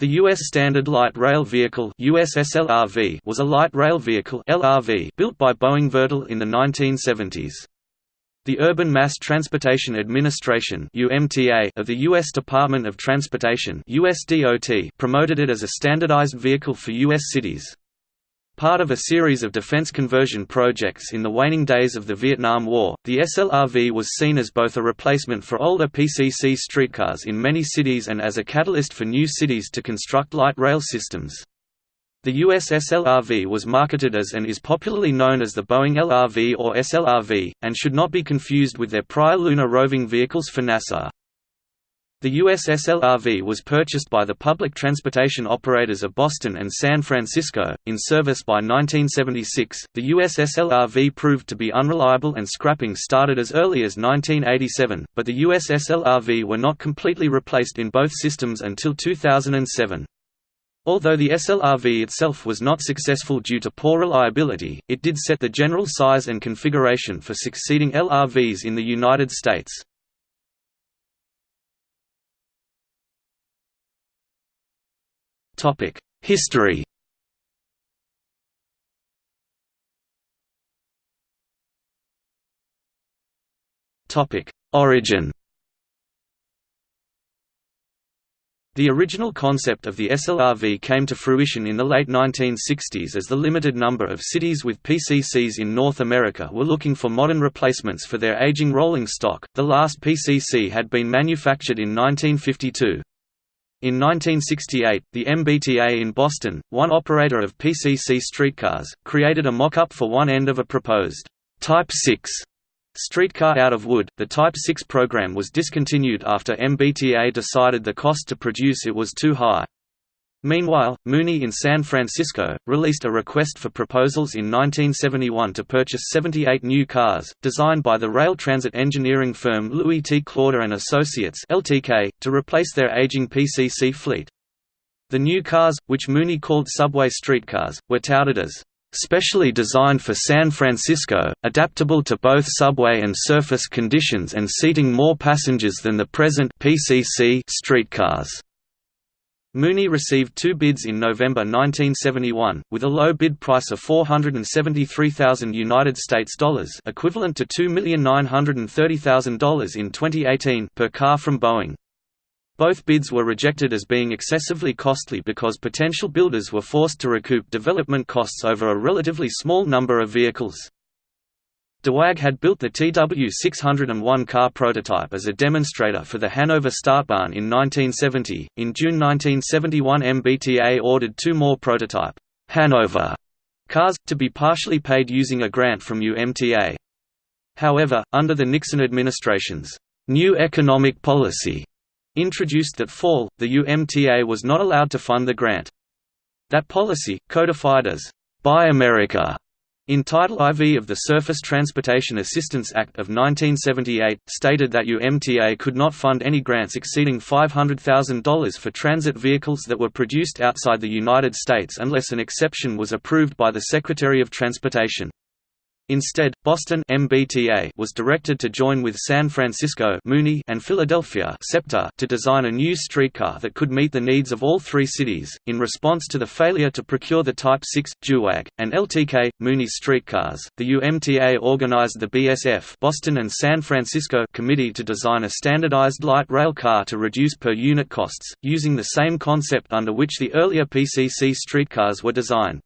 The U.S. Standard Light Rail Vehicle USSLRV was a light rail vehicle LRV built by Boeing Vertol in the 1970s. The Urban Mass Transportation Administration of the U.S. Department of Transportation promoted it as a standardized vehicle for U.S. cities. Part of a series of defense conversion projects in the waning days of the Vietnam War, the SLRV was seen as both a replacement for older PCC streetcars in many cities and as a catalyst for new cities to construct light rail systems. The US SLRV was marketed as and is popularly known as the Boeing LRV or SLRV, and should not be confused with their prior lunar roving vehicles for NASA. The USSLRV was purchased by the public transportation operators of Boston and San Francisco. In service by 1976, the USSLRV proved to be unreliable and scrapping started as early as 1987, but the USSLRV were not completely replaced in both systems until 2007. Although the SLRV itself was not successful due to poor reliability, it did set the general size and configuration for succeeding LRVs in the United States. History Origin The original concept of the SLRV came to fruition in the late 1960s as the limited number of cities with PCCs in North America were looking for modern replacements for their aging rolling stock. The last PCC had been manufactured in 1952. In 1968, the MBTA in Boston, one operator of PCC streetcars, created a mock-up for one end of a proposed Type 6 streetcar out of wood. The Type 6 program was discontinued after MBTA decided the cost to produce it was too high. Meanwhile, Muni in San Francisco, released a request for proposals in 1971 to purchase 78 new cars, designed by the rail transit engineering firm Louis T. Klauder and Associates (LTK), to replace their aging PCC fleet. The new cars, which Muni called subway streetcars, were touted as specially designed for San Francisco, adaptable to both subway and surface conditions and seating more passengers than the present PCC streetcars. Muni received two bids in November 1971, with a low bid price of 473,000 United States dollars, equivalent to $2,930,000 in 2018 per car from Boeing. Both bids were rejected as being excessively costly because potential builders were forced to recoup development costs over a relatively small number of vehicles. Duewag had built the TW601 car prototype as a demonstrator for the Hanover Stadtbahn in 1970. In June 1971, MBTA ordered two more prototype Hanover cars, to be partially paid using a grant from UMTA. However, under the Nixon administration's new economic policy introduced that fall, the UMTA was not allowed to fund the grant. That policy, codified as Buy America in Title IV of the Surface Transportation Assistance Act of 1978, stated that UMTA could not fund any grants exceeding $500,000 for transit vehicles that were produced outside the United States unless an exception was approved by the Secretary of Transportation. Instead, Boston MBTA was directed to join with San Francisco Muni and Philadelphia SEPTA to design a new streetcar that could meet the needs of all three cities. In response to the failure to procure the Type 6 Duewag and LTK Muni streetcars, the UMTA organized the BSF Boston and San Francisco Committee to design a standardized light rail car to reduce per unit costs, using the same concept under which the earlier PCC streetcars were designed.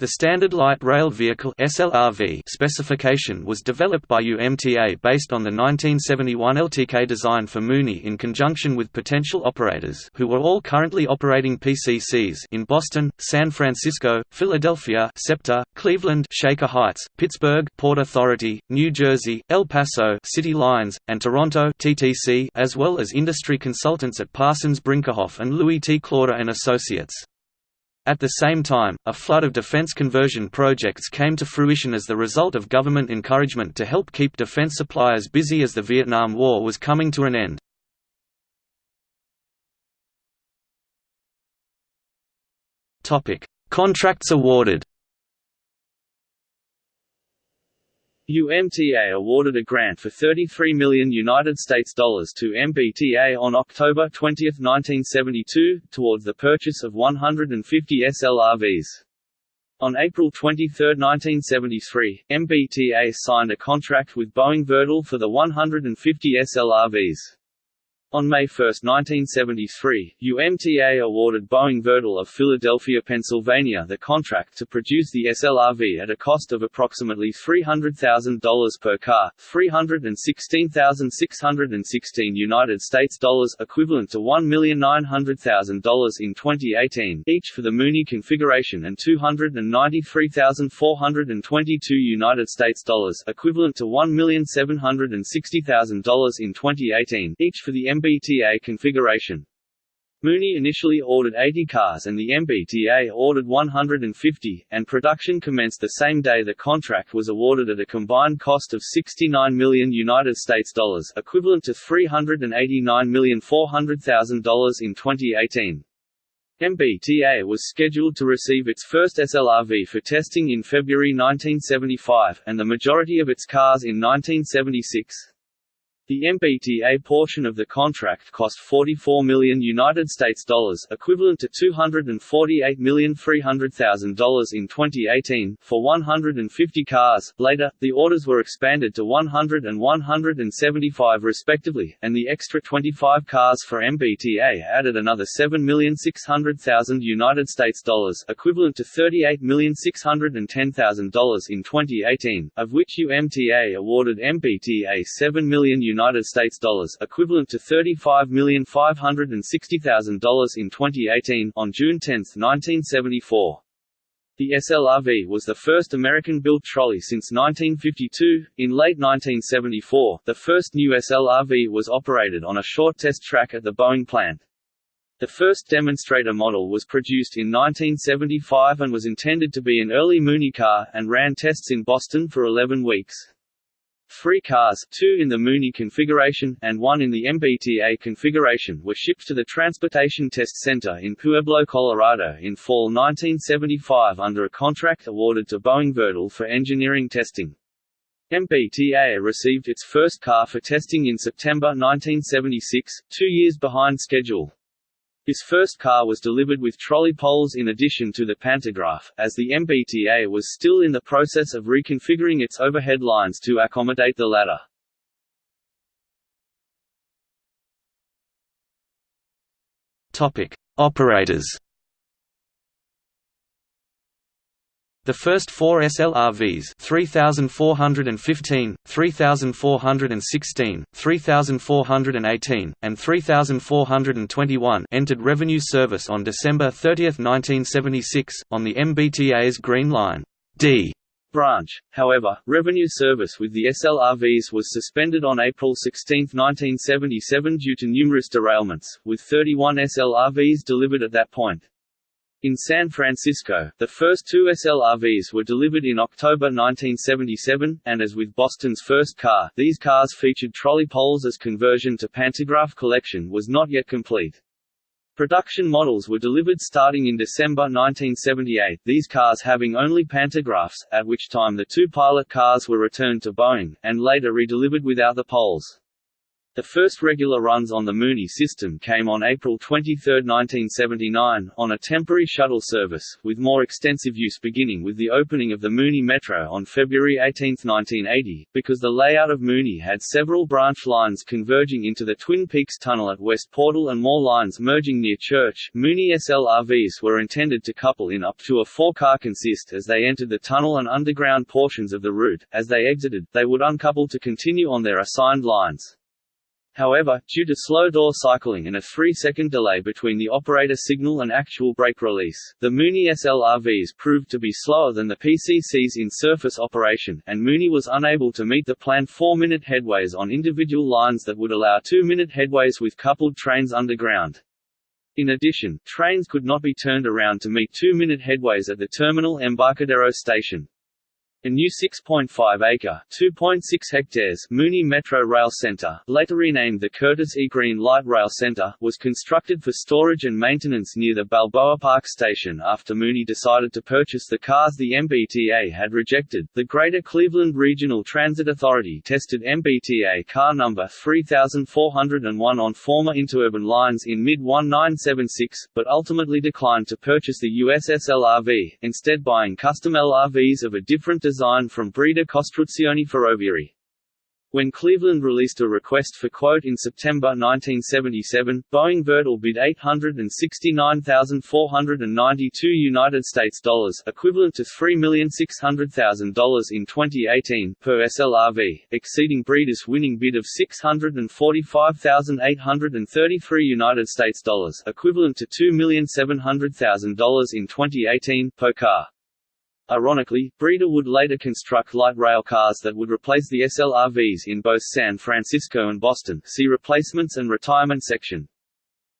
The Standard Light Rail Vehicle (SLRV) specification was developed by UMTA based on the 1971 LTK design for Muni in conjunction with potential operators who were all currently operating PCCs in Boston, San Francisco, Philadelphia, SEPTA, Cleveland, Shaker Heights, Pittsburgh, Port Authority, New Jersey, El Paso, City Lines, and Toronto (TTC), as well as industry consultants at Parsons Brinckerhoff and Louis T. Klauder and Associates. At the same time, a flood of defense conversion projects came to fruition as the result of government encouragement to help keep defense suppliers busy as the Vietnam War was coming to an end. Contracts awarded UMTA awarded a grant for 33 million United States dollars to MBTA on October 20, 1972, towards the purchase of 150 SLRVs. On April 23, 1973, MBTA signed a contract with Boeing Vertol for the 150 SLRVs. On May 1, 1973, UMTA awarded Boeing Vertol of Philadelphia, Pennsylvania the contract to produce the SLRV at a cost of approximately $300,000 per car, 316,616 United States dollars equivalent to $1,900,000 in 2018 each for the Muni configuration and 293,422 United States dollars equivalent to $1,760,000 in 2018 each for the MBTA configuration. Muni initially ordered 80 cars and the MBTA ordered 150, and production commenced the same day the contract was awarded at a combined cost of 69 million United States dollars, equivalent to $389,400,000 in 2018. MBTA was scheduled to receive its first SLRV for testing in February 1975, and the majority of its cars in 1976. The MBTA portion of the contract cost 44 million United States dollars, equivalent to $248,300,000 in 2018, for 150 cars. Later, the orders were expanded to 100 and 175 respectively, and the extra 25 cars for MBTA added another 7,600,000 United States dollars, equivalent to $38,610,000 in 2018, of which UMTA awarded MBTA 7 million United States dollars, equivalent to $35,560,000 in 2018 on June 10, 1974. The SLRV was the first American-built trolley since 1952. In late 1974, the first new SLRV was operated on a short test track at the Boeing plant. The first demonstrator model was produced in 1975 and was intended to be an early Muni car, and ran tests in Boston for 11 weeks. Three cars, two in the Muni configuration, and one in the MBTA configuration were shipped to the Transportation Test Center in Pueblo, Colorado in fall 1975 under a contract awarded to Boeing Vertol for engineering testing. MBTA received its first car for testing in September 1976, two years behind schedule. His first car was delivered with trolley poles in addition to the pantograph, as the MBTA was still in the process of reconfiguring its overhead lines to accommodate the latter. Topic: Operators The first four SLRVs 3415, 3416, 3418, and 3421 entered revenue service on December 30, 1976, on the MBTA's Green Line D branch. However, revenue service with the SLRVs was suspended on April 16, 1977 due to numerous derailments, with 31 SLRVs delivered at that point. In San Francisco, the first two SLRVs were delivered in October 1977, and as with Boston's first car, these cars featured trolley poles as conversion to pantograph collection was not yet complete. Production models were delivered starting in December 1978, these cars having only pantographs, at which time the two pilot cars were returned to Boeing, and later redelivered without the poles. The first regular runs on the Muni system came on April 23, 1979, on a temporary shuttle service, with more extensive use beginning with the opening of the Muni Metro on February 18, 1980, because the layout of Muni had several branch lines converging into the Twin Peaks Tunnel at West Portal and more lines merging near Church. Muni SLRVs were intended to couple in up to a four-car consist as they entered the tunnel and underground portions of the route. As they exited, they would uncouple to continue on their assigned lines. However, due to slow door cycling and a 3-second delay between the operator signal and actual brake release, the Muni SLRVs proved to be slower than the PCCs in surface operation, and Muni was unable to meet the planned 4-minute headways on individual lines that would allow 2-minute headways with coupled trains underground. In addition, trains could not be turned around to meet 2-minute headways at the terminal Embarcadero station. A new 6.5-acre (2.6 hectares) Muni Metro Rail Centre, later renamed the Curtis E. Green Light Rail Centre, was constructed for storage and maintenance near the Balboa Park station after Muni decided to purchase the cars the MBTA had rejected. The Greater Cleveland Regional Transit Authority tested MBTA car number 3401 on former interurban lines in mid-1976, but ultimately declined to purchase the USS LRV, instead buying custom LRVs of a different design from Breda Costruzioni Ferroviarie. When Cleveland released a request for quote in September 1977, Boeing Vertol bid 869,492 United States dollars, equivalent to $3,600,000 in 2018 per SLRV, exceeding Breda's winning bid of 645,833 United States dollars, equivalent to $2,700,000 in 2018 per car. Ironically, Breda would later construct light rail cars that would replace the SLRVs in both San Francisco and Boston see replacements and retirement section.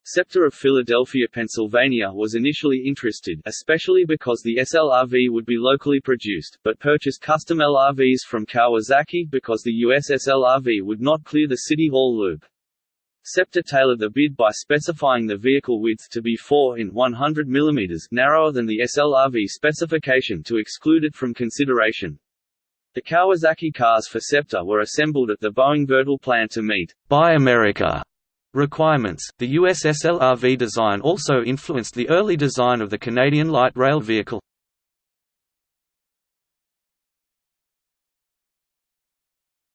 SEPTA of Philadelphia, Pennsylvania was initially interested especially because the SLRV would be locally produced, but purchased custom LRVs from Kawasaki because the USS LRV would not clear the City Hall loop. SEPTA tailored the bid by specifying the vehicle width to be 4 in 100 mm narrower than the SLRV specification to exclude it from consideration. The Kawasaki cars for SEPTA were assembled at the Boeing Vertol plant to meet Buy America requirements. The US SLRV design also influenced the early design of the Canadian light rail vehicle.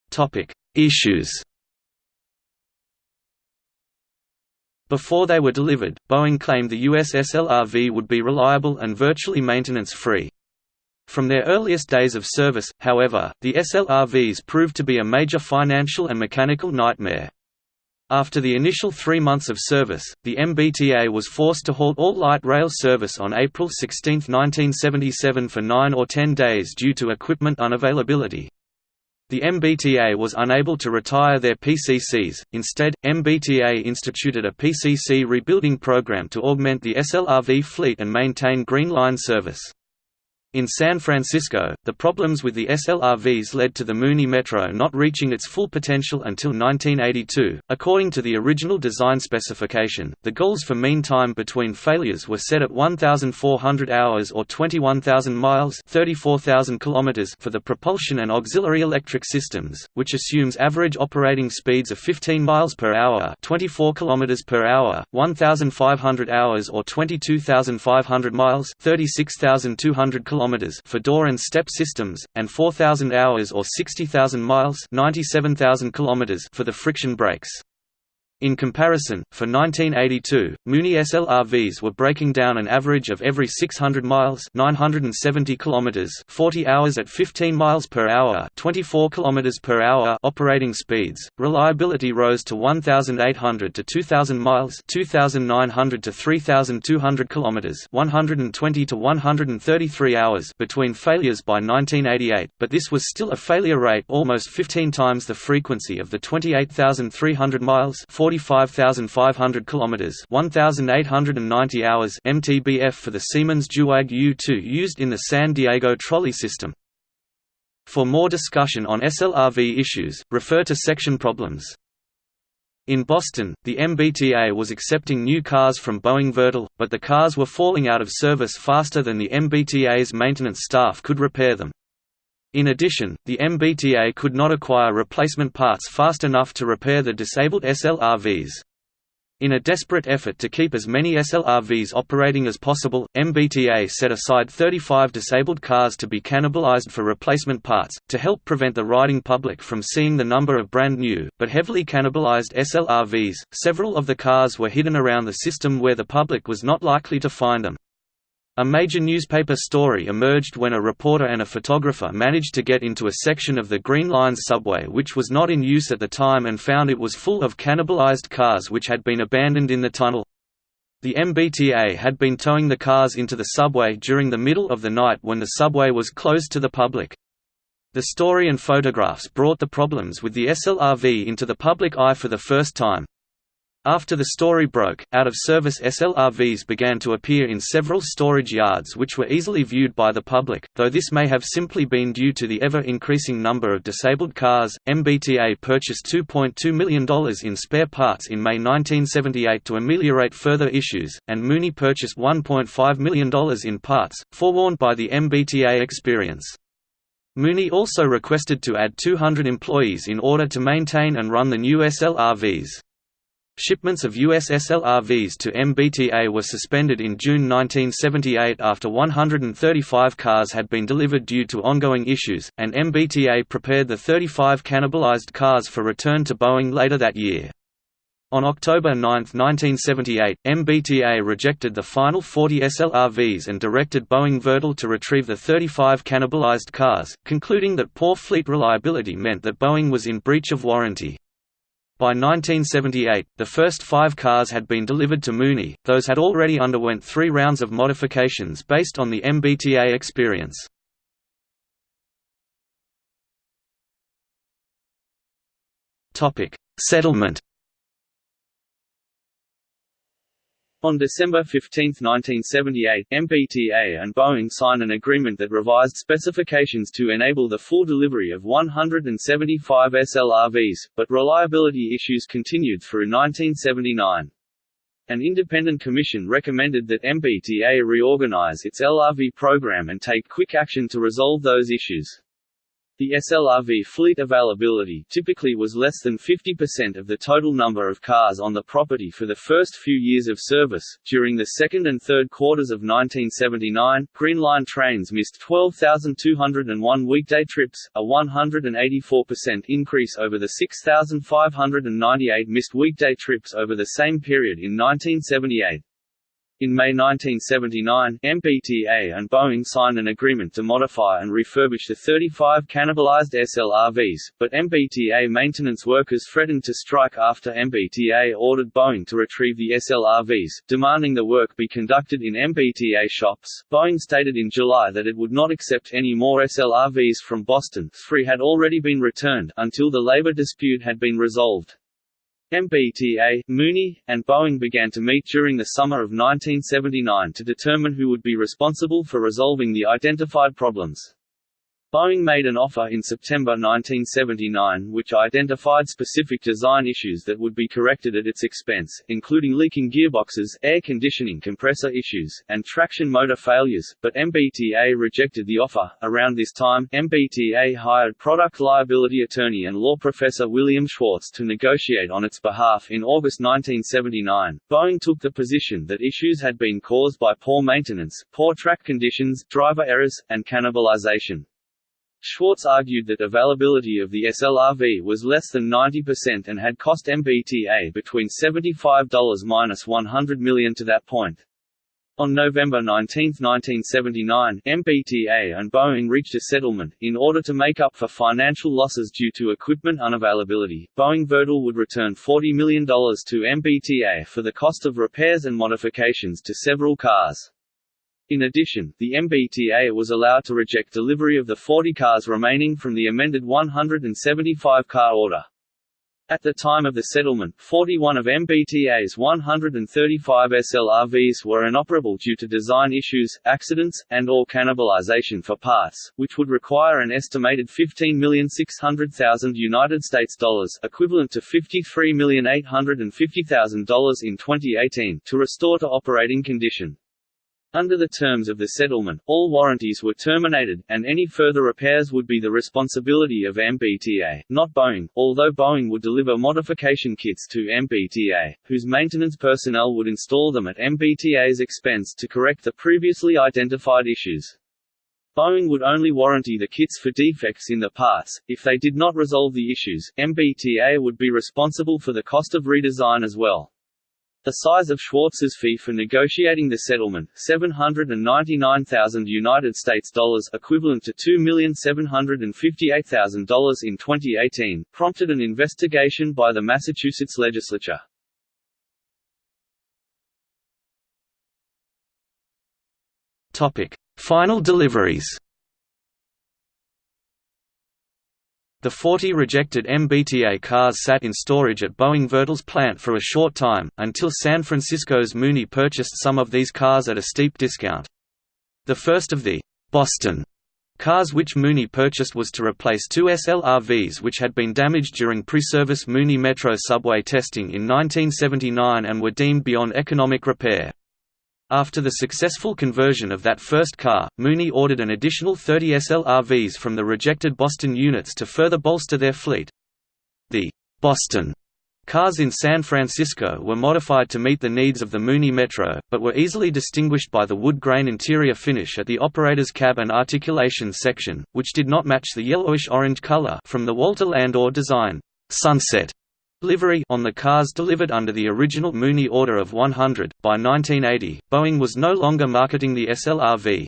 Topic: Issues Before they were delivered, Boeing claimed the USS LRV would be reliable and virtually maintenance-free. From their earliest days of service, however, the SLRVs proved to be a major financial and mechanical nightmare. After the initial three months of service, the MBTA was forced to halt all light rail service on April 16, 1977 for nine or ten days due to equipment unavailability. The MBTA was unable to retire their PCCs, instead, MBTA instituted a PCC rebuilding program to augment the SLRV fleet and maintain Green Line service. In San Francisco, the problems with the SLRVs led to the Muni Metro not reaching its full potential until 1982. According to the original design specification, the goals for mean time between failures were set at 1,400 hours or 21,000 miles (34,000 kilometers) for the propulsion and auxiliary electric systems, which assumes average operating speeds of 15 miles per hour (24 kilometers per hour), 1,500 hours or 22,500 miles (36,200 kilometers) km for door and step systems, and 4,000 hours or 60,000 miles 97,000 km for the friction brakes. In comparison, for 1982, Muni SLRVs were breaking down an average of every 600 miles 970 kilometers 40 hours at 15 miles per hour 24 kilometers per hour operating speeds. Reliability rose to 1800 to 2000 miles 2900 to 3200 km 120 to 133 hours between failures by 1988, but this was still a failure rate almost 15 times the frequency of the 28300 miles 40 45,500 kilometers, 1,890 hours (MTBF) for the Siemens Duewag U2 used in the San Diego trolley system. For more discussion on SLRV issues, refer to section problems. In Boston, the MBTA was accepting new cars from Boeing Vertol, but the cars were falling out of service faster than the MBTA's maintenance staff could repair them. In addition, the MBTA could not acquire replacement parts fast enough to repair the disabled SLRVs. In a desperate effort to keep as many SLRVs operating as possible, MBTA set aside 35 disabled cars to be cannibalized for replacement parts, to help prevent the riding public from seeing the number of brand new, but heavily cannibalized SLRVs. Several of the cars were hidden around the system where the public was not likely to find them. A major newspaper story emerged when a reporter and a photographer managed to get into a section of the Green Line's subway which was not in use at the time and found it was full of cannibalized cars which had been abandoned in the tunnel. The MBTA had been towing the cars into the subway during the middle of the night when the subway was closed to the public. The story and photographs brought the problems with the SLRV into the public eye for the first time. After the story broke, out-of-service SLRVs began to appear in several storage yards which were easily viewed by the public, though this may have simply been due to the ever-increasing number of disabled cars. MBTA purchased $2.2 million in spare parts in May 1978 to ameliorate further issues, and Muni purchased $1.5 million in parts, forewarned by the MBTA experience. Muni also requested to add 200 employees in order to maintain and run the new SLRVs. Shipments of US SLRVs to MBTA were suspended in June 1978 after 135 cars had been delivered due to ongoing issues, and MBTA prepared the 35 cannibalized cars for return to Boeing later that year. On October 9, 1978, MBTA rejected the final 40 SLRVs and directed Boeing Vertol to retrieve the 35 cannibalized cars, concluding that poor fleet reliability meant that Boeing was in breach of warranty. By 1978, the first five cars had been delivered to Muni, those had already underwent three rounds of modifications based on the MBTA experience. Settlement On December 15, 1978, MBTA and Boeing signed an agreement that revised specifications to enable the full delivery of 175 SLRVs, but reliability issues continued through 1979. An independent commission recommended that MBTA reorganize its LRV program and take quick action to resolve those issues. The SLRV fleet availability typically was less than 50% of the total number of cars on the property for the first few years of service. During the second and third quarters of 1979, Green Line trains missed 12,201 weekday trips, a 184% increase over the 6,598 missed weekday trips over the same period in 1978. In May 1979, MBTA and Boeing signed an agreement to modify and refurbish the 35 cannibalized SLRVs, but MBTA maintenance workers threatened to strike after MBTA ordered Boeing to retrieve the SLRVs, demanding the work be conducted in MBTA shops. Boeing stated in July that it would not accept any more SLRVs from Boston three had already been returned until the labor dispute had been resolved. MBTA, Muni, and Boeing began to meet during the summer of 1979 to determine who would be responsible for resolving the identified problems. Boeing made an offer in September 1979 which identified specific design issues that would be corrected at its expense, including leaking gearboxes, air conditioning compressor issues, and traction motor failures, but MBTA rejected the offer. Around this time, MBTA hired product liability attorney and law professor William Schwartz to negotiate on its behalf in August 1979. Boeing took the position that issues had been caused by poor maintenance, poor track conditions, driver errors, and cannibalization. Schwartz argued that availability of the SLRV was less than 90% and had cost MBTA between $75–100 million to that point. On November 19, 1979, MBTA and Boeing reached a settlement. In order to make up for financial losses due to equipment unavailability, Boeing Vertol would return $40 million to MBTA for the cost of repairs and modifications to several cars. In addition, the MBTA was allowed to reject delivery of the 40 cars remaining from the amended 175-car order. At the time of the settlement, 41 of MBTA's 135 SLRVs were inoperable due to design issues, accidents, and or cannibalization for parts, which would require an estimated 15,600,000 United States dollars, equivalent to $53,850,000 in 2018, to restore to operating condition. Under the terms of the settlement, all warranties were terminated, and any further repairs would be the responsibility of MBTA, not Boeing, although Boeing would deliver modification kits to MBTA, whose maintenance personnel would install them at MBTA's expense to correct the previously identified issues. Boeing would only warranty the kits for defects in the parts. If they did not resolve the issues, MBTA would be responsible for the cost of redesign as well. The size of Schwartz's fee for negotiating the settlement, 799,000 United States dollars, equivalent to $2,758,000 in 2018, prompted an investigation by the Massachusetts legislature. Topic: Final deliveries. The 40 rejected MBTA cars sat in storage at Boeing Vertol's plant for a short time, until San Francisco's Muni purchased some of these cars at a steep discount. The first of the «Boston» cars which Muni purchased was to replace two SLRVs which had been damaged during pre-service Muni Metro subway testing in 1979 and were deemed beyond economic repair. After the successful conversion of that first car, Muni ordered an additional 30 SLRVs from the rejected Boston units to further bolster their fleet. The Boston cars in San Francisco were modified to meet the needs of the Muni Metro, but were easily distinguished by the wood grain interior finish at the operator's cab and articulation section, which did not match the yellowish-orange color from the Walter Landor design. Sunset livery on the cars delivered under the original Muni order of 100. By 1980, Boeing was no longer marketing the SLRV.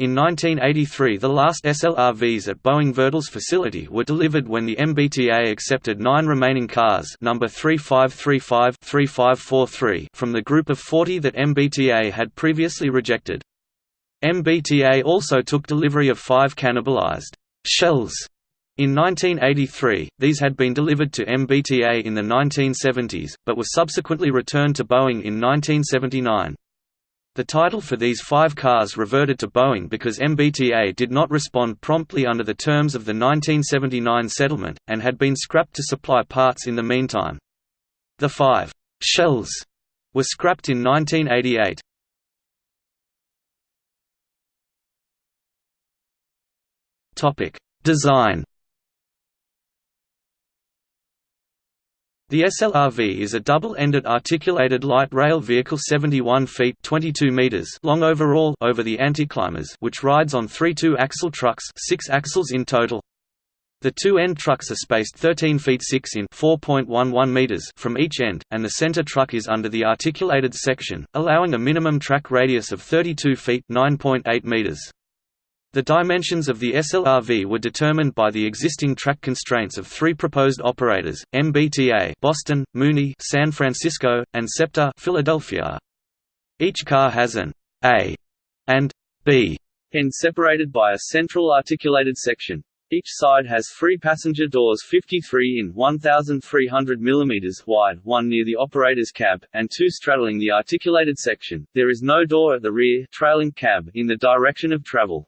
In 1983 the last SLRVs at Boeing Vertol's facility were delivered when the MBTA accepted nine remaining cars number 3535-3543 from the group of 40 that MBTA had previously rejected. MBTA also took delivery of five cannibalized shells in 1983, these had been delivered to MBTA in the 1970s, but were subsequently returned to Boeing in 1979. The title for these five cars reverted to Boeing because MBTA did not respond promptly under the terms of the 1979 settlement, and had been scrapped to supply parts in the meantime. The five «shells» were scrapped in 1988. Design The SLRV is a double-ended articulated light rail vehicle 71 feet 22 meters long overall over the anticlimbers which rides on three two-axle trucks six axles in total. The two end trucks are spaced 13 feet 6 in 4.11 meters from each end, and the center truck is under the articulated section, allowing a minimum track radius of 32 feet 9.8 meters. The dimensions of the SLRV were determined by the existing track constraints of three proposed operators, MBTA Boston, Muni San Francisco, and SEPTA Philadelphia. Each car has an A and B end separated by a central articulated section. Each side has three passenger doors 53 in 1,300 mm wide, one near the operator's cab, and two straddling the articulated section. There is no door at the rear trailing cab in the direction of travel.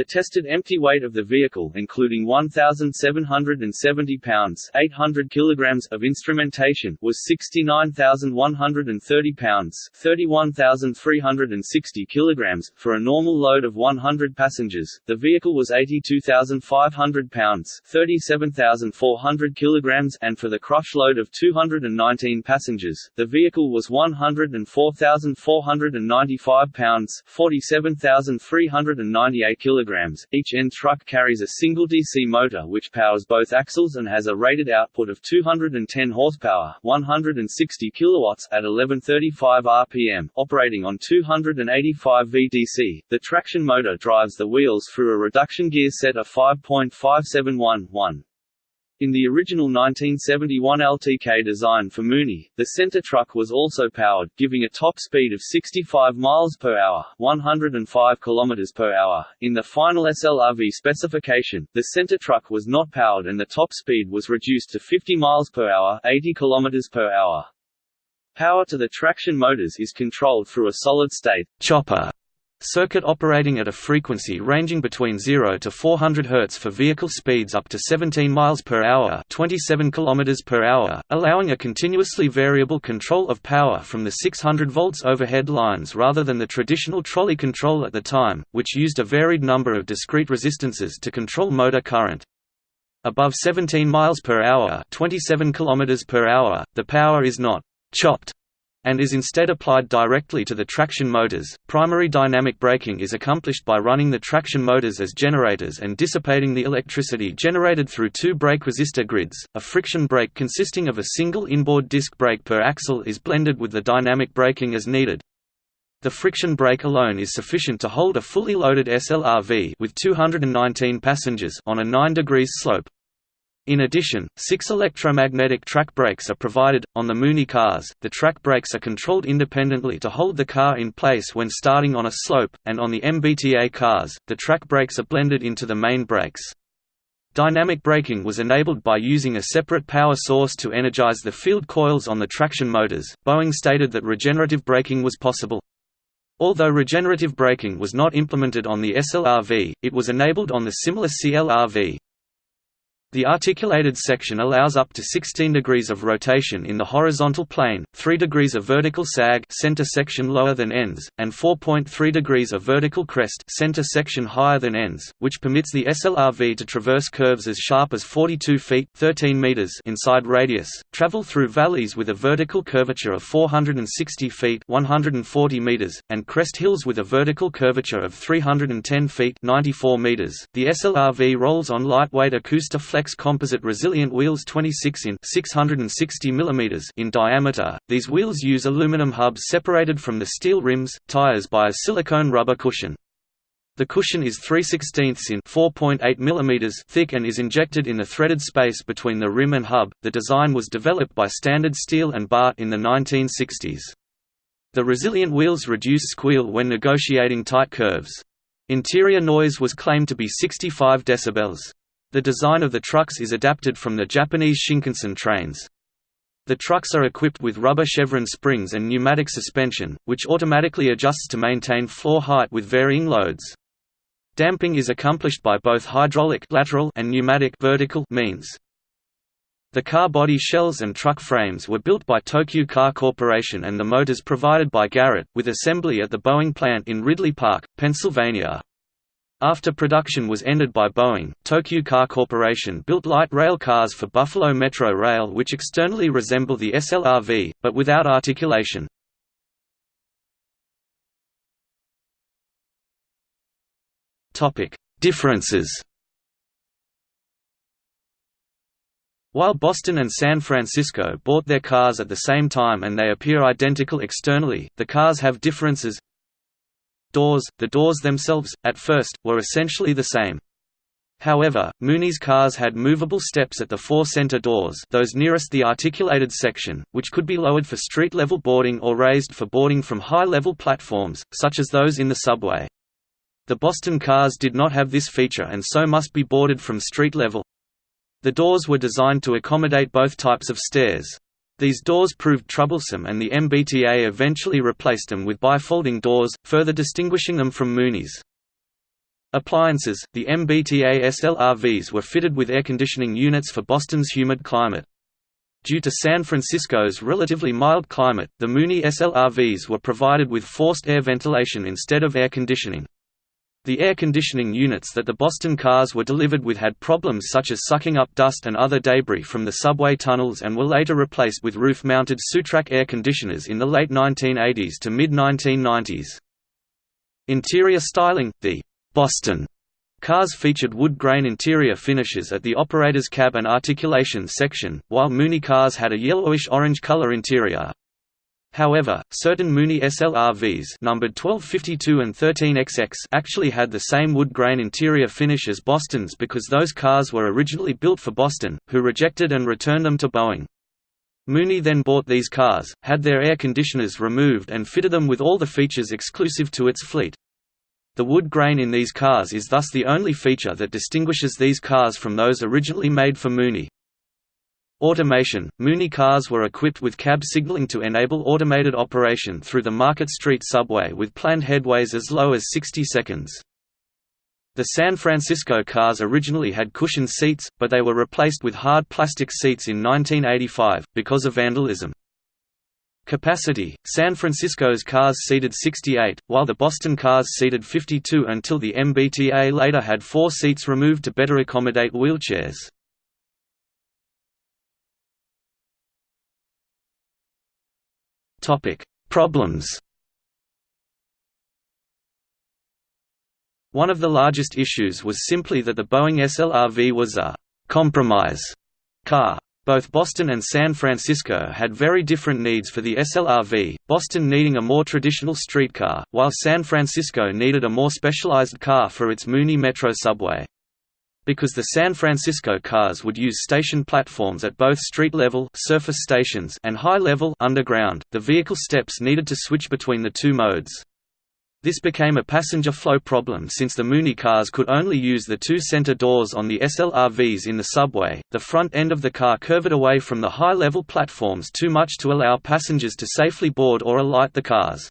The tested empty weight of the vehicle including 1,770 pounds 800 kilograms of instrumentation was 69,130 pounds 31,360 kilograms. For a normal load of 100 passengers, the vehicle was 82,500 pounds 37,400 kilograms and for the crush load of 219 passengers, the vehicle was 104,495 pounds 47,398 kilograms kilograms. Each end truck carries a single DC motor which powers both axles and has a rated output of 210 horsepower, 160 kilowatts at 1135 rpm, operating on 285 VDC. The traction motor drives the wheels through a reduction gear set of 5.571-1. In the original 1971 LTK design for Muni, the center truck was also powered, giving a top speed of 65 miles per hour, 105 kilometers per hour. In the final SLRV specification, the center truck was not powered and the top speed was reduced to 50 miles per hour, 80 kilometers per hour. Power to the traction motors is controlled through a solid-state chopper Circuit operating at a frequency ranging between 0 to 400 Hz for vehicle speeds up to 17 miles per hour, 27 kilometers per hour, allowing a continuously variable control of power from the 600 volts overhead lines rather than the traditional trolley control at the time, which used a varied number of discrete resistances to control motor current. Above 17 miles per hour, 27 kilometers per hour, the power is not chopped and is instead applied directly to the traction motors. Primary dynamic braking is accomplished by running the traction motors as generators and dissipating the electricity generated through two brake resistor grids. A friction brake consisting of a single inboard disc brake per axle is blended with the dynamic braking as needed. The friction brake alone is sufficient to hold a fully loaded SLRV with 219 passengers on a 9 degrees slope. In addition, six electromagnetic track brakes are provided. On the Muni cars, the track brakes are controlled independently to hold the car in place when starting on a slope, and on the MBTA cars, the track brakes are blended into the main brakes. Dynamic braking was enabled by using a separate power source to energize the field coils on the traction motors. Boeing stated that regenerative braking was possible. Although regenerative braking was not implemented on the SLRV, it was enabled on the similar CLRV. The articulated section allows up to 16 degrees of rotation in the horizontal plane, 3 degrees of vertical sag center section lower than ends, and 4.3 degrees of vertical crest center section higher than ends, which permits the SLRV to traverse curves as sharp as 42 feet 13 meters inside radius, travel through valleys with a vertical curvature of 460 feet 140 meters, and crest hills with a vertical curvature of 310 feet 94 meters. The SLRV rolls on lightweight Acousta Flex composite resilient wheels 26 in 660 mm in diameter. These wheels use aluminum hubs separated from the steel rims, tires by a silicone rubber cushion. The cushion is 3 16 in 4.8 mm thick and is injected in the threaded space between the rim and hub. The design was developed by Standard Steel and BART in the 1960s. The resilient wheels reduce squeal when negotiating tight curves. Interior noise was claimed to be 65 decibels. The design of the trucks is adapted from the Japanese Shinkansen trains. The trucks are equipped with rubber chevron springs and pneumatic suspension, which automatically adjusts to maintain floor height with varying loads. Damping is accomplished by both hydraulic lateral and pneumatic vertical means. The car body shells and truck frames were built by Tokyu Car Corporation and the motors provided by Garrett, with assembly at the Boeing plant in Ridley Park, Pennsylvania. After production was ended by Boeing, Tokyu Car Corporation built light rail cars for Buffalo Metro Rail which externally resemble the SLRV, but without articulation. Differences While Boston and San Francisco bought their cars at the same time and they appear identical externally, the cars have differences Doors The doors themselves, at first, were essentially the same. However, Muni's cars had movable steps at the four center doors those nearest the articulated section, which could be lowered for street-level boarding or raised for boarding from high-level platforms, such as those in the subway. The Boston cars did not have this feature and so must be boarded from street level. The doors were designed to accommodate both types of stairs. These doors proved troublesome and the MBTA eventually replaced them with bifolding doors, further distinguishing them from Muni's. Appliances – The MBTA SLRVs were fitted with air conditioning units for Boston's humid climate. Due to San Francisco's relatively mild climate, the Muni SLRVs were provided with forced air ventilation instead of air conditioning. The air conditioning units that the Boston cars were delivered with had problems such as sucking up dust and other debris from the subway tunnels and were later replaced with roof-mounted Sutrak air conditioners in the late 1980s to mid-1990s. Interior styling – The «Boston» cars featured wood grain interior finishes at the operator's cab and articulation section, while Muni cars had a yellowish-orange color interior. However, certain Muni SLRVs numbered 1252 and 13XX actually had the same wood grain interior finish as Boston's because those cars were originally built for Boston, who rejected and returned them to Boeing. Muni then bought these cars, had their air conditioners removed and fitted them with all the features exclusive to its fleet. The wood grain in these cars is thus the only feature that distinguishes these cars from those originally made for Muni. Automation – Muni cars were equipped with cab signaling to enable automated operation through the Market Street subway with planned headways as low as 60 seconds. The San Francisco cars originally had cushioned seats, but they were replaced with hard plastic seats in 1985, because of vandalism. Capacity – San Francisco's cars seated 68, while the Boston cars seated 52 until the MBTA later had four seats removed to better accommodate wheelchairs. Problems. One of the largest issues was simply that the Boeing SLRV was a compromise car. Both Boston and San Francisco had very different needs for the SLRV, Boston needing a more traditional streetcar, while San Francisco needed a more specialized car for its Muni Metro subway. Because the San Francisco cars would use station platforms at both street-level surface stations and high-level underground, the vehicle steps needed to switch between the two modes. This became a passenger flow problem since the Muni cars could only use the two center doors on the SLRVs in the subway. The front end of the car curved away from the high level platforms too much to allow passengers to safely board or alight the cars.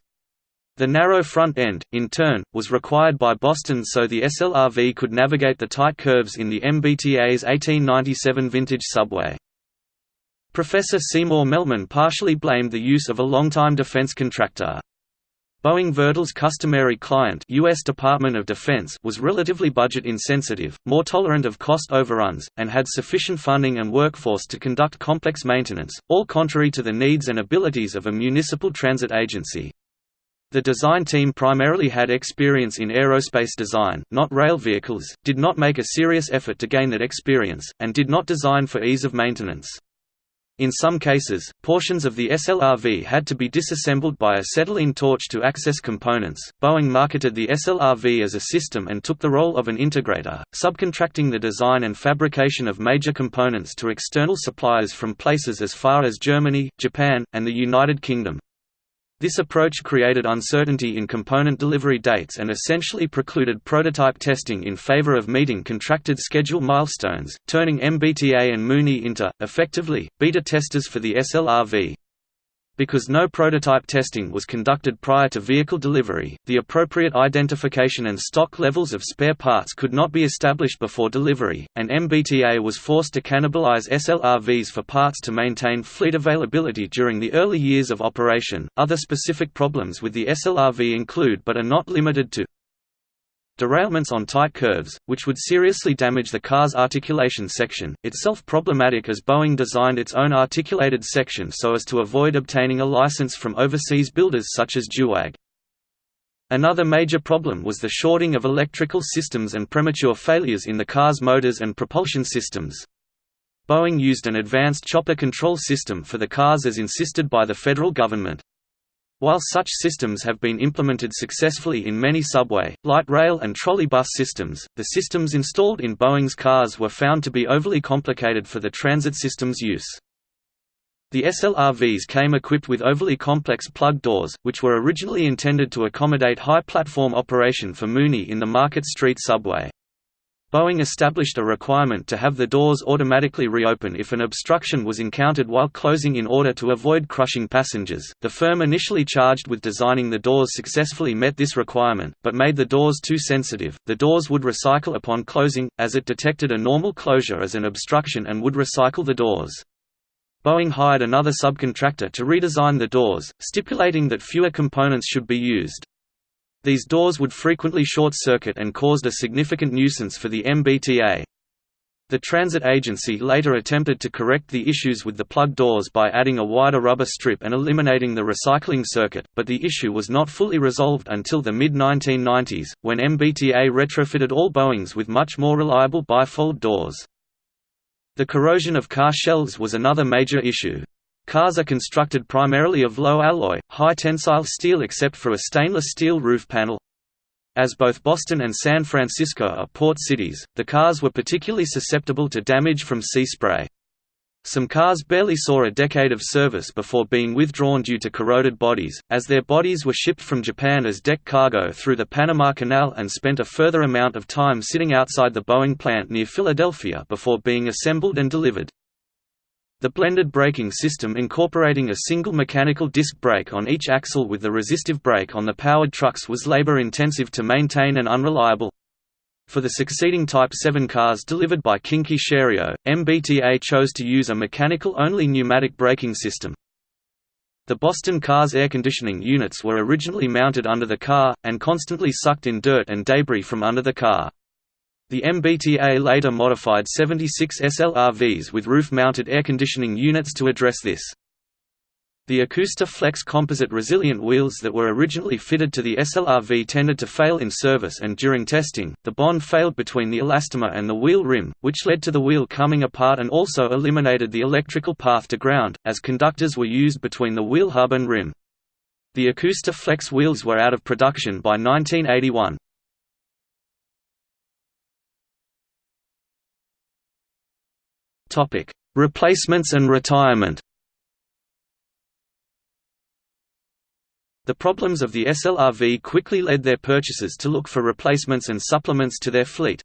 The narrow front end, in turn, was required by Boston so the SLRV could navigate the tight curves in the MBTA's 1897 vintage subway. Professor Seymour Melman partially blamed the use of a longtime defense contractor, Boeing Vertol's customary client US Department of Defense was relatively budget insensitive, more tolerant of cost overruns, and had sufficient funding and workforce to conduct complex maintenance, all contrary to the needs and abilities of a municipal transit agency. The design team primarily had experience in aerospace design, not rail vehicles, did not make a serious effort to gain that experience, and did not design for ease of maintenance. In some cases, portions of the SLRV had to be disassembled by acetylene torch to access components. Boeing marketed the SLRV as a system and took the role of an integrator, subcontracting the design and fabrication of major components to external suppliers from places as far as Germany, Japan, and the United Kingdom. This approach created uncertainty in component delivery dates and essentially precluded prototype testing in favor of meeting contracted schedule milestones, turning MBTA and Muni into, effectively, beta testers for the SLRV. Because no prototype testing was conducted prior to vehicle delivery, the appropriate identification and stock levels of spare parts could not be established before delivery, and MBTA was forced to cannibalize SLRVs for parts to maintain fleet availability during the early years of operation. Other specific problems with the SLRV include but are not limited to Derailments on tight curves, which would seriously damage the car's articulation section, itself problematic as Boeing designed its own articulated section so as to avoid obtaining a license from overseas builders such as Duewag. Another major problem was the shorting of electrical systems and premature failures in the car's motors and propulsion systems. Boeing used an advanced chopper control system for the cars as insisted by the federal government. While such systems have been implemented successfully in many subway, light rail and trolley bus systems, the systems installed in Boeing's cars were found to be overly complicated for the transit system's use. The SLRVs came equipped with overly complex plug doors, which were originally intended to accommodate high platform operation for Muni in the Market Street subway. Boeing established a requirement to have the doors automatically reopen if an obstruction was encountered while closing in order to avoid crushing passengers. The firm initially charged with designing the doors successfully met this requirement, but made the doors too sensitive. The doors would recycle upon closing, as it detected a normal closure as an obstruction and would recycle the doors. Boeing hired another subcontractor to redesign the doors, stipulating that fewer components should be used. These doors would frequently short-circuit and caused a significant nuisance for the MBTA. The transit agency later attempted to correct the issues with the plug doors by adding a wider rubber strip and eliminating the recycling circuit, but the issue was not fully resolved until the mid-1990s, when MBTA retrofitted all Boeings with much more reliable bifold doors. The corrosion of car shells was another major issue. Cars are constructed primarily of low alloy, high tensile steel except for a stainless steel roof panel. As both Boston and San Francisco are port cities, the cars were particularly susceptible to damage from sea spray. Some cars barely saw a decade of service before being withdrawn due to corroded bodies, as their bodies were shipped from Japan as deck cargo through the Panama Canal and spent a further amount of time sitting outside the Boeing plant near Philadelphia before being assembled and delivered. The blended braking system incorporating a single mechanical disc brake on each axle with the resistive brake on the powered trucks was labor-intensive to maintain and unreliable. For the succeeding Type 7 cars delivered by Kinki Sharyo, MBTA chose to use a mechanical-only pneumatic braking system. The Boston car's air conditioning units were originally mounted under the car, and constantly sucked in dirt and debris from under the car. The MBTA later modified 76 SLRVs with roof-mounted air conditioning units to address this. The Acousta Flex composite resilient wheels that were originally fitted to the SLRV tended to fail in service and during testing, the bond failed between the elastomer and the wheel rim, which led to the wheel coming apart and also eliminated the electrical path to ground, as conductors were used between the wheel hub and rim. The Acousta Flex wheels were out of production by 1981. Topic: Replacements and retirement. The problems of the SLRV quickly led their purchasers to look for replacements and supplements to their fleet.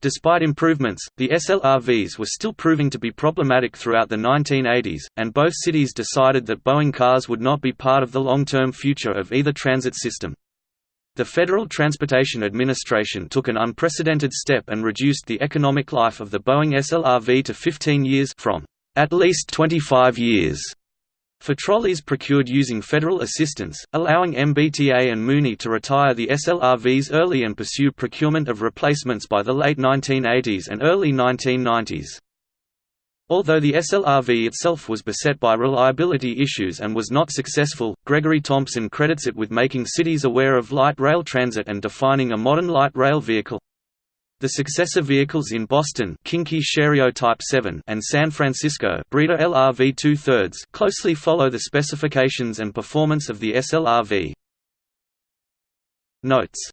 Despite improvements, the SLRVs were still proving to be problematic throughout the 1980s, and both cities decided that Boeing cars would not be part of the long-term future of either transit system. The Federal Transportation Administration took an unprecedented step and reduced the economic life of the Boeing SLRV to 15 years from at least 25 years for trolleys procured using federal assistance, allowing MBTA and Muni to retire the SLRVs early and pursue procurement of replacements by the late 1980s and early 1990s. Although the SLRV itself was beset by reliability issues and was not successful, Gregory Thompson credits it with making cities aware of light rail transit and defining a modern light rail vehicle. The successor vehicles in Boston Kinki Sharyo Type 7 and San Francisco Breda LRV 2 thirds closely follow the specifications and performance of the SLRV. Notes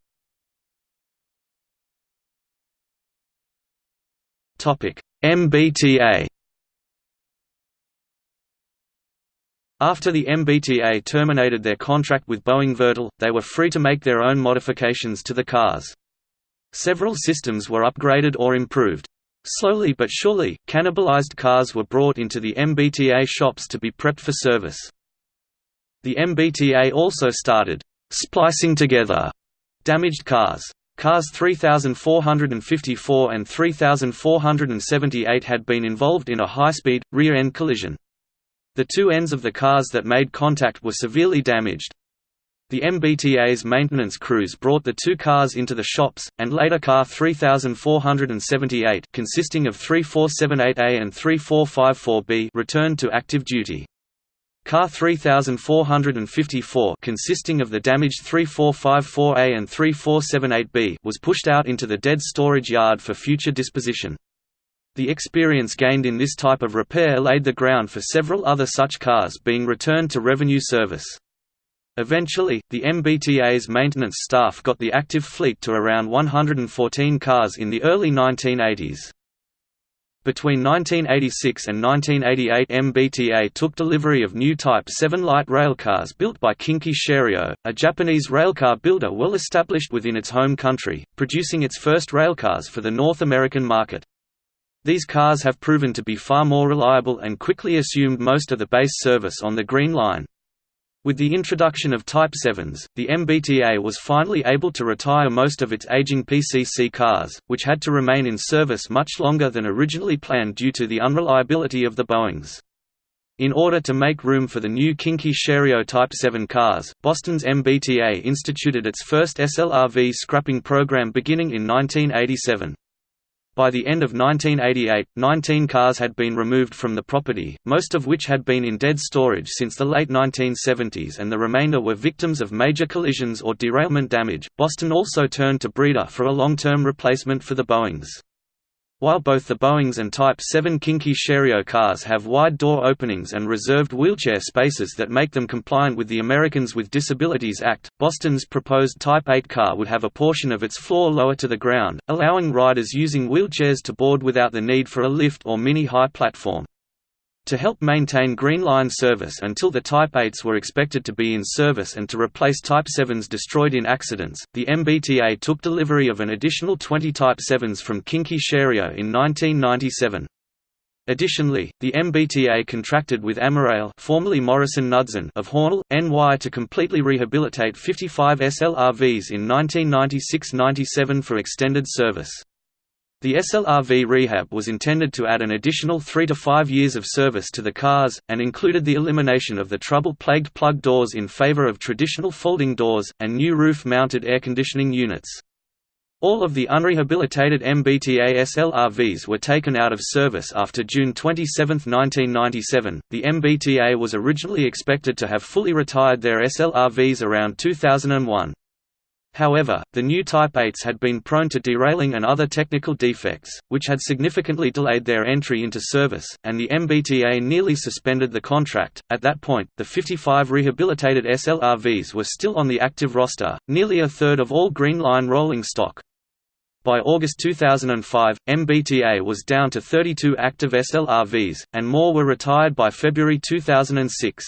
MBTA After the MBTA terminated their contract with Boeing Vertol, they were free to make their own modifications to the cars. Several systems were upgraded or improved. Slowly but surely, cannibalized cars were brought into the MBTA shops to be prepped for service. The MBTA also started splicing together damaged cars. Cars 3454 and 3478 had been involved in a high-speed, rear-end collision. The two ends of the cars that made contact were severely damaged, the MBTA's maintenance crews brought the two cars into the shops, and later car 3478 consisting of 3478A and 3454B returned to active duty. Car 3454 consisting of the damaged 3454A and 3478B was pushed out into the dead storage yard for future disposition. The experience gained in this type of repair laid the ground for several other such cars being returned to revenue service. Eventually, the MBTA's maintenance staff got the active fleet to around 114 cars in the early 1980s. Between 1986 and 1988 MBTA took delivery of new Type 7 light railcars built by Kinki Sharyo, a Japanese railcar builder well established within its home country, producing its first railcars for the North American market. These cars have proven to be far more reliable and quickly assumed most of the base service on the Green Line. With the introduction of Type 7s, the MBTA was finally able to retire most of its aging PCC cars, which had to remain in service much longer than originally planned due to the unreliability of the Boeings. In order to make room for the new Kinki Sharyo Type 7 cars, Boston's MBTA instituted its first SLRV scrapping program beginning in 1987. By the end of 1988, 19 cars had been removed from the property, most of which had been in dead storage since the late 1970s and the remainder were victims of major collisions or derailment damage. Boston also turned to Breda for a long-term replacement for the Boeings. While both the Boeings and Type 7 Kinki Sharyo cars have wide door openings and reserved wheelchair spaces that make them compliant with the Americans with Disabilities Act, Boston's proposed Type 8 car would have a portion of its floor lower to the ground, allowing riders using wheelchairs to board without the need for a lift or mini-high platform. To help maintain Green Line service until the Type 8s were expected to be in service and to replace Type 7s destroyed in accidents, the MBTA took delivery of an additional 20 Type 7s from Kinki Sharyo in 1997. Additionally, the MBTA contracted with Amerail formerly Morrison Knudsen of Hornell, NY to completely rehabilitate 55 SLRVs in 1996–97 for extended service. The SLRV rehab was intended to add an additional three to five years of service to the cars, and included the elimination of the trouble-plagued plug doors in favor of traditional folding doors, and new roof-mounted air conditioning units. All of the unrehabilitated MBTA SLRVs were taken out of service after June 27, 1997. The MBTA was originally expected to have fully retired their SLRVs around 2001. However, the new Type 8s had been prone to derailing and other technical defects, which had significantly delayed their entry into service, and the MBTA nearly suspended the contract. At that point, the 55 rehabilitated SLRVs were still on the active roster, nearly a third of all Green Line rolling stock. By August 2005, MBTA was down to 32 active SLRVs, and more were retired by February 2006.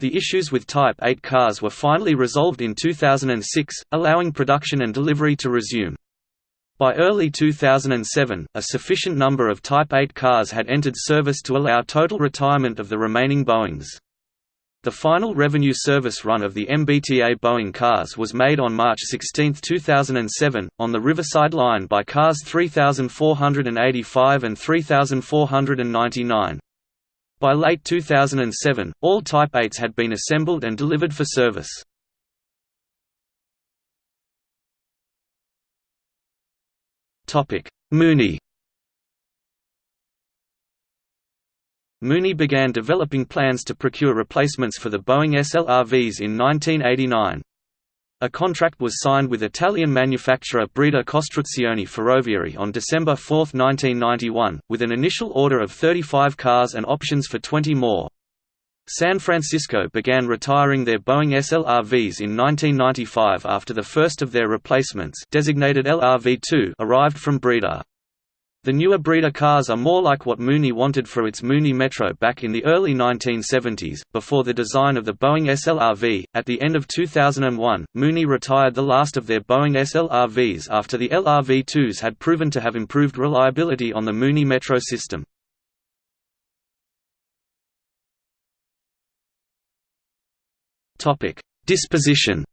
The issues with Type 8 cars were finally resolved in 2006, allowing production and delivery to resume. By early 2007, a sufficient number of Type 8 cars had entered service to allow total retirement of the remaining Boeings. The final revenue service run of the MBTA Boeing cars was made on March 16, 2007, on the Riverside Line by cars 3485 and 3499. By late 2007, all Type 8s had been assembled and delivered for service. Muni Muni began developing plans to procure replacements for the Boeing SLRVs in 1989. A contract was signed with Italian manufacturer Breda Costruzioni Ferroviarie on December 4, 1991, with an initial order of 35 cars and options for 20 more. San Francisco began retiring their Boeing SLRVs in 1995 after the first of their replacements designated LRV-2 arrived from Breda. The newer Breda cars are more like what Muni wanted for its Muni Metro back in the early 1970s. Before the design of the Boeing SLRV, at the end of 2001, Muni retired the last of their Boeing SLRVs after the LRV-2s had proven to have improved reliability on the Muni Metro system. Disposition.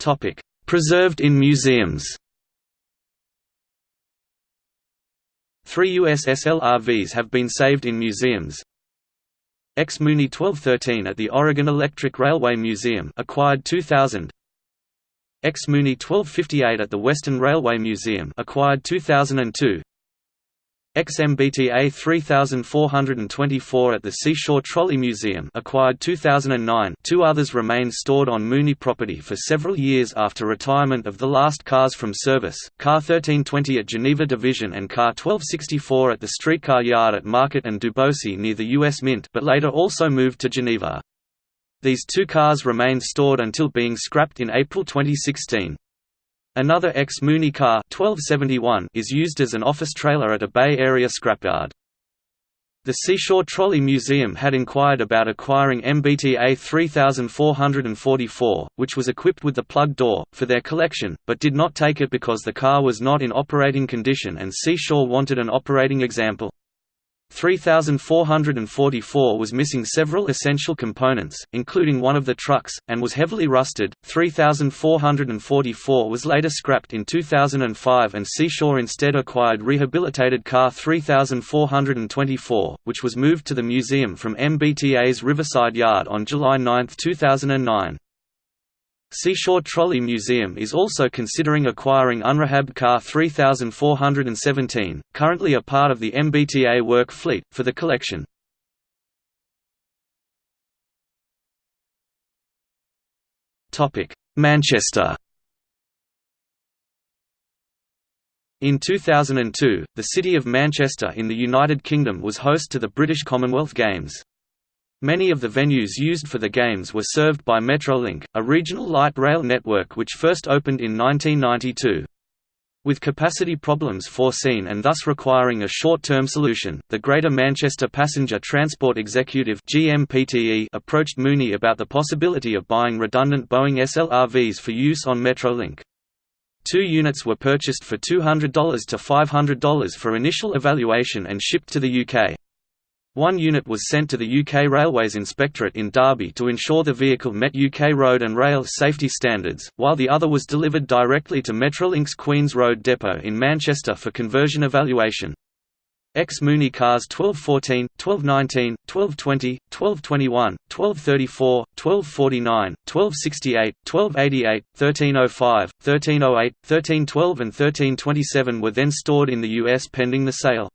Topic: Preserved in museums. Three US SLRVs have been saved in museums. X Muni 1213 at the Oregon Electric Railway Museum acquired 2000. X Muni 1258 at the Western Railway Museum acquired 2002. XMBTA 3424 at the Seashore Trolley Museum acquired 2009 two others remain stored on Muni property for several years after retirement of the last cars from service, Car 1320 at Geneva Division and Car 1264 at the streetcar yard at Market and Duboce near the U.S. Mint but later also moved to Geneva. These two cars remained stored until being scrapped in April 2016. Another ex-Muni car 1271 is used as an office trailer at a Bay Area scrapyard. The Seashore Trolley Museum had inquired about acquiring MBTA 3444, which was equipped with the plug door, for their collection, but did not take it because the car was not in operating condition and Seashore wanted an operating example. 3444 was missing several essential components, including one of the trucks, and was heavily rusted. 3444 was later scrapped in 2005 and Seashore instead acquired rehabilitated car 3424, which was moved to the museum from MBTA's Riverside Yard on July 9, 2009. Seashore Trolley Museum is also considering acquiring unrehabbed car 3417, currently a part of the MBTA work fleet, for the collection. Manchester In 2002, the city of Manchester in the United Kingdom was host to the British Commonwealth Games. Many of the venues used for the games were served by Metrolink, a regional light rail network which first opened in 1992. With capacity problems foreseen and thus requiring a short-term solution, the Greater Manchester Passenger Transport Executive GMPTE approached Muni about the possibility of buying redundant Boeing SLRVs for use on Metrolink. Two units were purchased for $200 to $500 for initial evaluation and shipped to the UK. One unit was sent to the UK Railways Inspectorate in Derby to ensure the vehicle met UK road and rail safety standards, while the other was delivered directly to Metrolink's Queen's Road depot in Manchester for conversion evaluation. Ex-Muni cars 1214, 1219, 1220, 1221, 1234, 1249, 1268, 1288, 1305, 1308, 1312 and 1327 were then stored in the US pending the sale.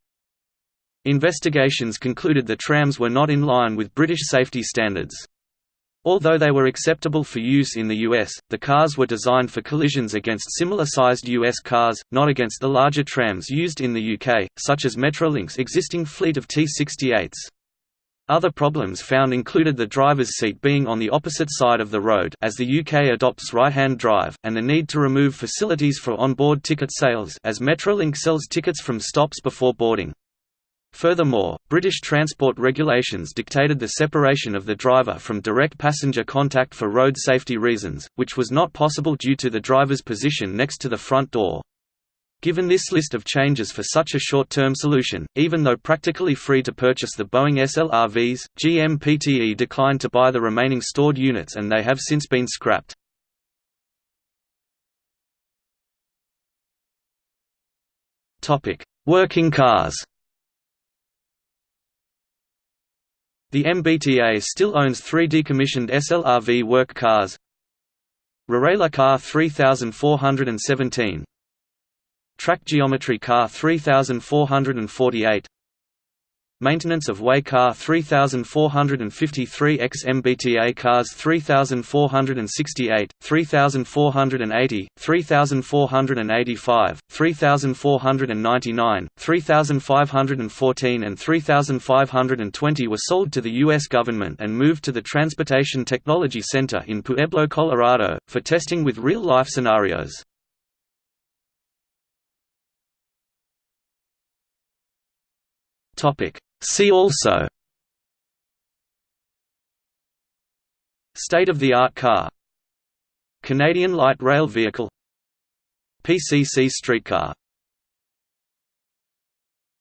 Investigations concluded the trams were not in line with British safety standards. Although they were acceptable for use in the US, the cars were designed for collisions against similar-sized US cars, not against the larger trams used in the UK, such as Metrolink's existing fleet of T-68s. Other problems found included the driver's seat being on the opposite side of the road as the UK adopts right-hand drive, and the need to remove facilities for on-board ticket sales as Metrolink sells tickets from stops before boarding. Furthermore, British transport regulations dictated the separation of the driver from direct passenger contact for road safety reasons, which was not possible due to the driver's position next to the front door. Given this list of changes for such a short-term solution, even though practically free to purchase the Boeing SLRVs, GM PTE declined to buy the remaining stored units and they have since been scrapped. Working cars The MBTA still owns three decommissioned SLRV work cars. Rarela Car 3417 Track Geometry Car 3448 Maintenance of Way Car 3453 X MBTA Cars 3468, 3480, 3485, 3499, 3514 and 3520 were sold to the U.S. government and moved to the Transportation Technology Center in Pueblo, Colorado, for testing with real-life scenarios. Topic. See also State-of-the-art car Canadian light rail vehicle PCC streetcar